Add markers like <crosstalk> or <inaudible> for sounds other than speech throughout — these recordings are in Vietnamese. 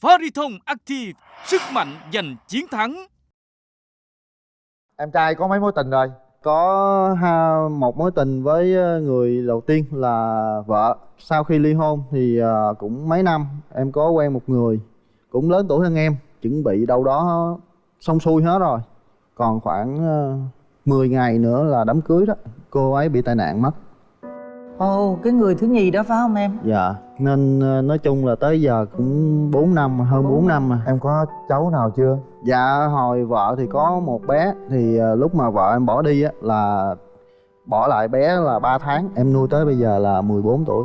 Fariton Active, sức mạnh giành chiến thắng. Em trai có mấy mối tình rồi? có ha, một mối tình với ờ, người đầu tiên là vợ sau khi ly hôn thì ờ, cũng mấy năm em có quen một người cũng lớn tuổi hơn em chuẩn bị đâu đó xong xuôi hết rồi còn khoảng uh, 10 ngày nữa là đám cưới đó cô ấy bị tai nạn mất ồ cái người thứ nhì đó phải không em? Dạ nên ờ, nói chung là tới giờ cũng 4 năm hơn 4 năm mà Em có cháu nào chưa? dạ hồi vợ thì có một bé. Thì ờ, lúc mà vợ em bỏ đi á là bỏ lại bé là 3 tháng. Em nuôi tới bây giờ là 14 tuổi.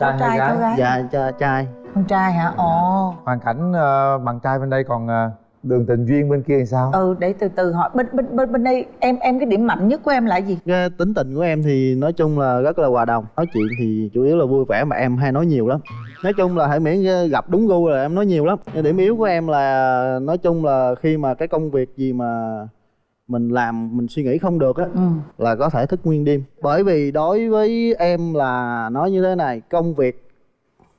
Có trai có gái? dạ cha trai. Con trai hả? Ồ. Hoàn cảnh ờ, bạn trai bên đây còn ờ, đường tình duyên bên kia thì sao? ừ để từ từ hỏi. Bên bên bên bên đây em em cái điểm mạnh nhất của em là gì? Cái tính tình của em thì nói chung là rất là hòa đồng. Nói chuyện thì chủ yếu là vui vẻ mà em hay nói nhiều lắm. Nói chung là hãy miễn gặp đúng gu là em nói nhiều lắm. Nhưng điểm yếu của em là nói chung là khi mà cái công việc gì mà mình làm mình suy nghĩ không được á ừ. là có thể thức nguyên đêm. Bởi vì đối với em là nói như thế này công việc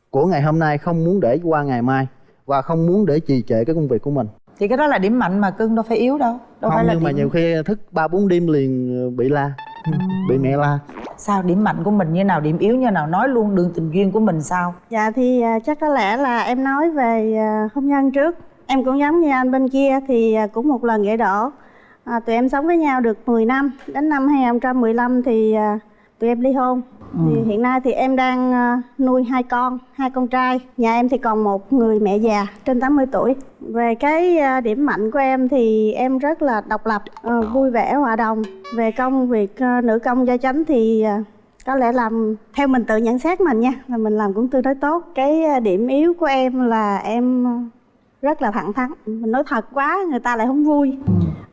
của ngày hôm nay không muốn để qua ngày mai và không muốn để trì trệ cái công việc của mình thì cái đó là điểm mạnh mà cưng đâu phải yếu đâu đâu không phải là nhưng mà điểm... nhiều khi thức ba bốn đêm liền bị la bị mẹ la. Sao điểm mạnh của mình như nào điểm yếu như nào nói luôn đường tình duyên của mình sao? Dạ thì à, chắc có lẽ là em nói về à, hôn nhân trước. Em cũng giống như anh bên kia thì cũng một lần gãy đổ à, Tụi em sống với nhau được 10 năm Đến năm 2015 thì tụi em ly hôn thì hiện nay thì em đang à, nuôi hai con, hai con trai. Nhà em thì còn một người mẹ già trên 80 tuổi. Về cái à, điểm mạnh của em thì em rất là độc lập, à, vui vẻ, hòa đồng. Về công việc nữ công gia chánh thì có lẽ làm theo mình tự nhận xét mình nha là mình làm cũng tương đối tốt. Cái điểm yếu của em là em rất là thẳng thắn. Mình nói thật quá người ta lại không vui.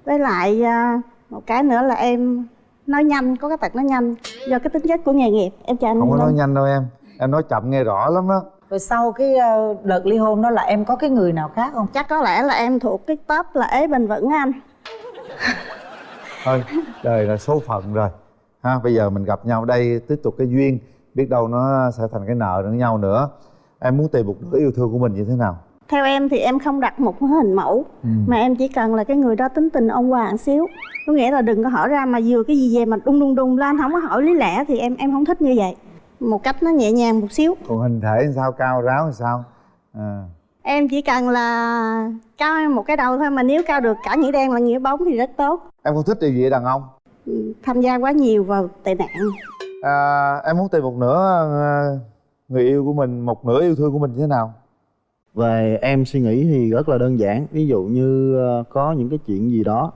Với lại một cái nữa là em nói nhanh có cái tật nói nhanh. Do cái tính chất của nghề nghiệp em chào anh Không có nói nhanh đâu em. Em nói chậm nghe rõ lắm đó rồi sau cái ờ, đợt ly hôn đó là em có cái người nào khác không? Chắc có lẽ là em thuộc cái top là ế vững á anh. Thôi đời là số phận rồi. Ha Bây giờ mình gặp nhau đây tiếp tục cái duyên. Biết đâu nó sẽ thành cái nợ lẫn nhau nữa. Em muốn tìm một nửa yêu thương của mình như thế nào? Theo em thì em không đặt một hình mẫu mà em chỉ cần là cái người đó tính tình ôn hòa một xíu. Có nghĩa là đừng có hỏi ra mà vừa cái gì về mà đung đung đung lên không có hỏi lý lẽ thì em em không thích như vậy. Một cách nó nhẹ nhàng một xíu. Còn hình thể sao, cao ráo làm sao? À. em chỉ cần là cao một cái đầu thôi mà nếu cao được cả nghĩa đen và nghĩa bóng thì rất tốt. Em không thích điều gì đàn ông? Ừ, tham gia quá nhiều vào tệ nạn. À, Em muốn tìm một nửa ờ, người yêu của mình Một nửa yêu thương của mình như thế nào? Về em suy nghĩ thì rất là đơn giản. Ví dụ như ờ, có những cái chuyện gì đó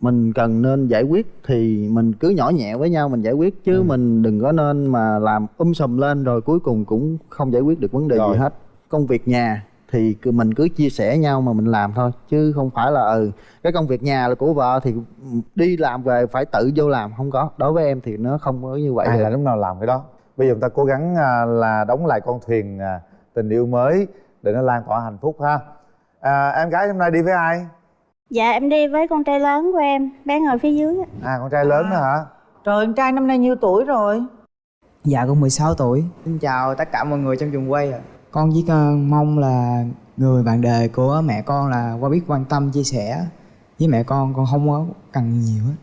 mình cần nên giải quyết thì mình cứ nhỏ nhẹ với nhau mình giải quyết chứ mình đừng có nên mà làm um sùm lên rồi cuối cùng cũng không giải quyết được vấn đề Rồi. gì hết. Công việc nhà thì mình cứ chia sẻ nhau mà mình làm thôi chứ không phải là ừ cái công việc nhà là của vợ thì đi làm về phải tự vô làm không có. Đối với em thì nó không có như vậy Ai được. là lúc nào làm cái đó? Bây giờ chúng ta cố gắng à, là đóng lại con thuyền à, tình yêu mới Để nó lan tỏa hạnh phúc ha. À, Em gái hôm nay đi với ai? dạ em đi với con trai lớn của em bé ngồi phía dưới. Á. À con trai lớn đó hả? trời con trai năm nay nhiêu tuổi rồi? Dạ con 16 tuổi. Xin chào tất cả mọi người trong trường quay ạ. Con chỉ mong là người bạn đời của mẹ con là qua biết quan tâm chia sẻ Với mẹ con. Con không có cần nhiều hết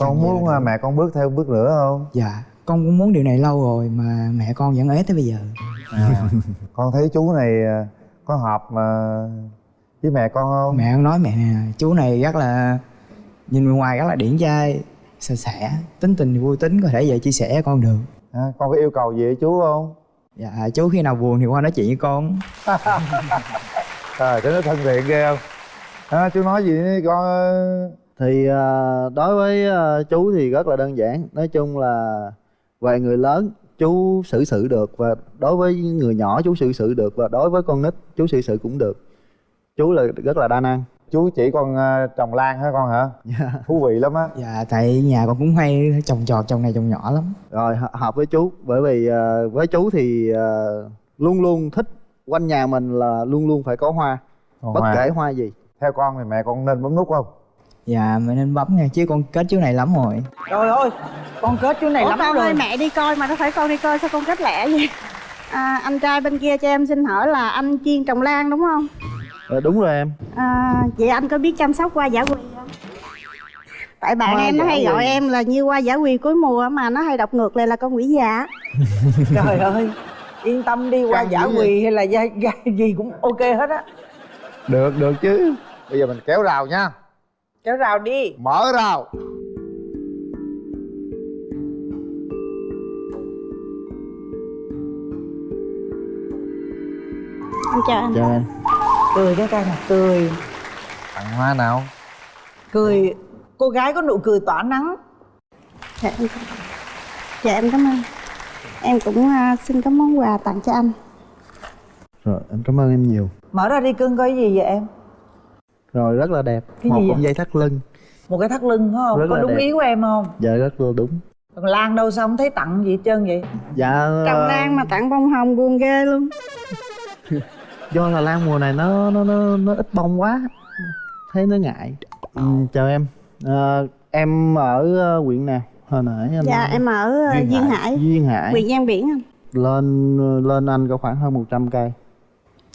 Con muốn à, mẹ con bước theo bước nữa không? Dạ con cũng muốn điều này lâu rồi mà mẹ con vẫn ế tới bây giờ À, <laughs> con thấy chú này à, có hợp mà với mẹ con không? Mẹ con nói mẹ nè chú này rất là Nhìn bên ngoài rất là điển trai Sạch sẽ Tính tình vui tính có thể về chia sẻ với con được À, con có yêu cầu gì với chú không? Dạ chú khi nào buồn thì qua nói chuyện với con <laughs> Trời, thế nó thân thiện ghê không? À, chú nói gì đi con thì ờ, đối với chú thì rất là đơn giản nói chung là về người lớn chú xử sự được và đối với người nhỏ chú xử sự được và đối với con nít chú xử sự cũng được. Chú là rất là đa năng. Chú chỉ con à, trồng lan hả con hả? <laughs> Thú vị lắm á. Dạ tại nhà con cũng hay trồng trọt trồng này trồng nhỏ lắm. Rồi hợp- hợp với chú bởi vì ờ, với chú thì ờ, luôn luôn thích quanh nhà mình là luôn luôn phải có hoa. Còn bất Hoa. kể hoa gì. Theo con thì mẹ con nên bấm nút không? Dạ mẹ nên bấm nha chứ con kết chú này lắm rồi. Trời ơi con kết chú này Ủa lắm con rồi. ơi mẹ đi coi mà nó phải con đi coi sao con kết lẹ vậy? À, anh trai bên kia cho em xin hỏi là anh chuyên trồng lan đúng không? Ờ, đúng rồi em. À, vậy anh có biết chăm sóc hoa giả quỳ không? Tại bạn Hoa em nó giả hay gọi quỳ. em là như hoa giả quỳ cuối mùa mà nó hay đọc ngược lại là con quỷ già <laughs> trời ơi yên tâm đi qua Căng giả quỳ hay là gia, gia, gì cũng ok hết á. Được được chứ. Bây giờ mình kéo rào nha kéo rào đi. Mở rào. Anh chào anh. Chào em cười cái coi nè cười. Tặng hoa nào? Cười. Cô gái có nụ cười tỏa nắng. Dạ em, dạ, em cảm ơn. Em cũng à, xin có món quà tặng cho anh. Rồi em cảm ơn em nhiều. Mở ra đi cưng coi cái gì vậy em rồi rất là đẹp. Cái một gì vậy? dây thắt lưng. Một cái thắt lưng phải không? Rất có đúng đẹp. ý của em không? Dạ rất là đúng. Còn lan đâu sao không thấy tặng gì hết trơn vậy? Dạ trồng ờ, lan mà tặng bông hồng buồn ghê luôn. <laughs> Do là lan mùa này nó nó nó, nó ít bông quá. Thấy nó ngại. Ừ, chào em. Ờ, em ở ờ, huyện nào? Hồi nãy anh dạ em ở à, duyên hải. Duyên hải. Huyện Giang Biển anh lên lên anh có khoảng hơn 100 cây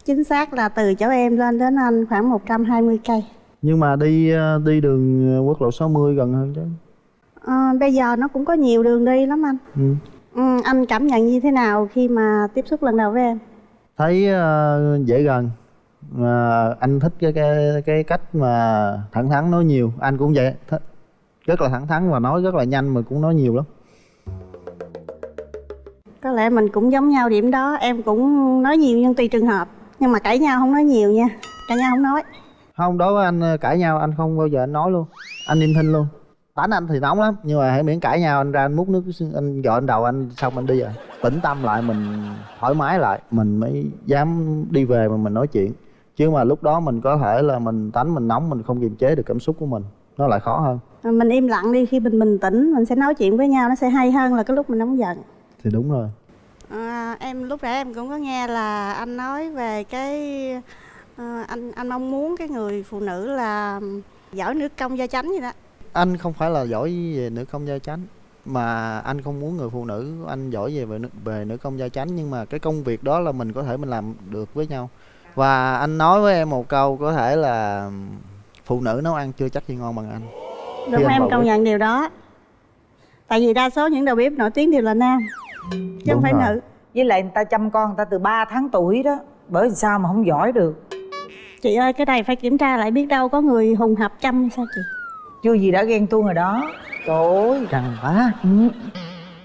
chính xác là từ chỗ em lên đến anh khoảng 120 cây. Nhưng mà đi ờ, đi đường ờ, quốc lộ 60 gần hơn chứ? À, bây giờ nó cũng có nhiều đường đi lắm anh. Ừ. ừ, anh cảm nhận như thế nào khi mà tiếp xúc lần đầu với em? Thấy ờ, dễ gần. Mà anh thích cái cái cái cách mà thẳng thắn nói nhiều. Anh cũng vậy thích rất là thẳng thắn và nói rất là nhanh mà cũng nói nhiều lắm. Có lẽ mình cũng giống nhau điểm đó. Em cũng nói nhiều nhưng tùy trường hợp nhưng mà cãi nhau không nói nhiều nha. Cãi nhau không nói. Không đối với anh ờ, cãi nhau anh không bao giờ anh nói luôn. Anh im thinh luôn. Tánh anh thì nóng lắm nhưng mà hãy miễn cãi nhau anh ra anh múc nước anh dọn đầu anh xong anh đi rồi. Tĩnh tâm lại mình thoải mái lại mình mới dám đi về mà mình nói chuyện. Chứ mà lúc đó mình có thể là mình tánh mình nóng mình không kiềm chế được cảm xúc của mình nó lại khó hơn. Mình im lặng đi khi mình bình tĩnh mình sẽ nói chuyện với nhau nó sẽ hay hơn là cái lúc mình nóng giận. Thì đúng rồi à, em lúc nãy em cũng có nghe là anh nói về cái à, anh anh mong muốn cái người phụ nữ là giỏi nước công gia chánh gì đó. Anh không phải là giỏi về nữ công gia chánh mà anh không muốn người phụ nữ anh giỏi về về nữ, về nữ công gia chánh nhưng mà cái công việc đó là mình có thể mình làm được với nhau. Và anh nói với em một câu có thể là phụ nữ nấu ăn chưa chắc gì ngon bằng anh. Đúng em công nhận điều đó. Tại vì đa số những đầu bếp nổi tiếng đều là nam chứ không phải rồi. nữ. Với lại người ta chăm con người ta từ 3 tháng tuổi đó bởi vì sao mà không giỏi được? Chị ơi cái này phải kiểm tra lại biết đâu có người hùng hạp chăm sao chị? Chưa gì đã ghen tuông rồi đó. Trời ơi căng quá ừ.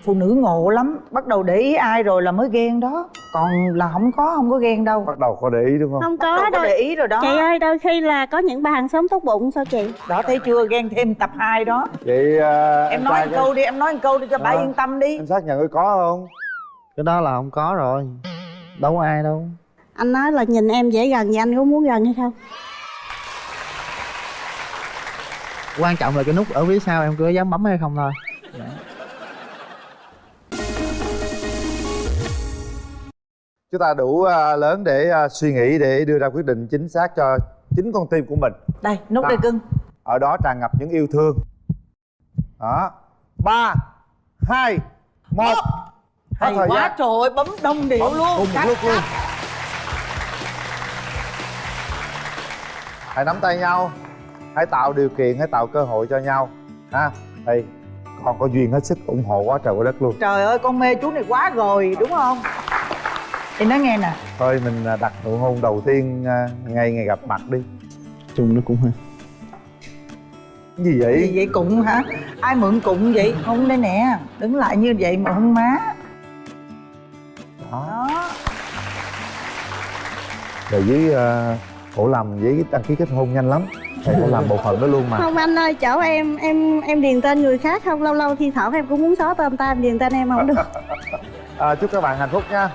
Phụ nữ ngộ lắm bắt đầu để ý ai rồi là mới ghen đó. Còn là không có không có ghen đâu. Bắt đầu có để ý đúng không? Không có đâu. để ý rồi đó. Chị ơi đôi khi là có những bà hàng xóm tốt bụng sao chị? Đó thấy chưa? Ghen thêm tập 2 đó. Vậy à, em nói một câu đi em nói một câu đi cho bà Ờ. yên tâm đi. Anh xác nhận có không? Cái đó là không có rồi. Đâu có ai đâu. Anh nói là nhìn em dễ gần thì anh có muốn gần hay không? Quan trọng là cái nút ở phía sau em có dám bấm hay không thôi chúng ta đủ à, lớn để à, suy nghĩ để đưa ra quyết định chính xác cho chính con tim của mình. Đây nút đây cưng. ở đó tràn ngập những yêu thương. Đó. Ba hai một. Hay quá gian. trời ơi bấm đông điệu luôn. cùng một Cắt, luôn. cắt. hãy nắm tay nhau. Hãy tạo điều kiện hãy tạo cơ hội cho nhau. Ha thì còn có duyên hết sức ủng hộ quá trời quá đất luôn. Trời ơi con mê chú này quá rồi đúng không thì nói nghe nè. Thôi mình à, đặt nụ hôn đầu tiên à, ngay ngày gặp mặt đi. Chung nó cũng hơi cái gì gì vậy vậy cụng hả? Ai mượn cụng vậy? Hôn đây nè. Đứng lại như vậy mà hôn má. Đó. Đó. Rồi với uh, cổ làm giấy đăng ký kết hôn nhanh lắm. Thầy cũng làm bộ phận đó luôn mà. Không anh ơi chỗ em em em điền tên người khác không? Lâu lâu thi thoảng em cũng muốn xóa tên ta em điền tên em không được. <laughs> À, chúc các bạn hạnh phúc nha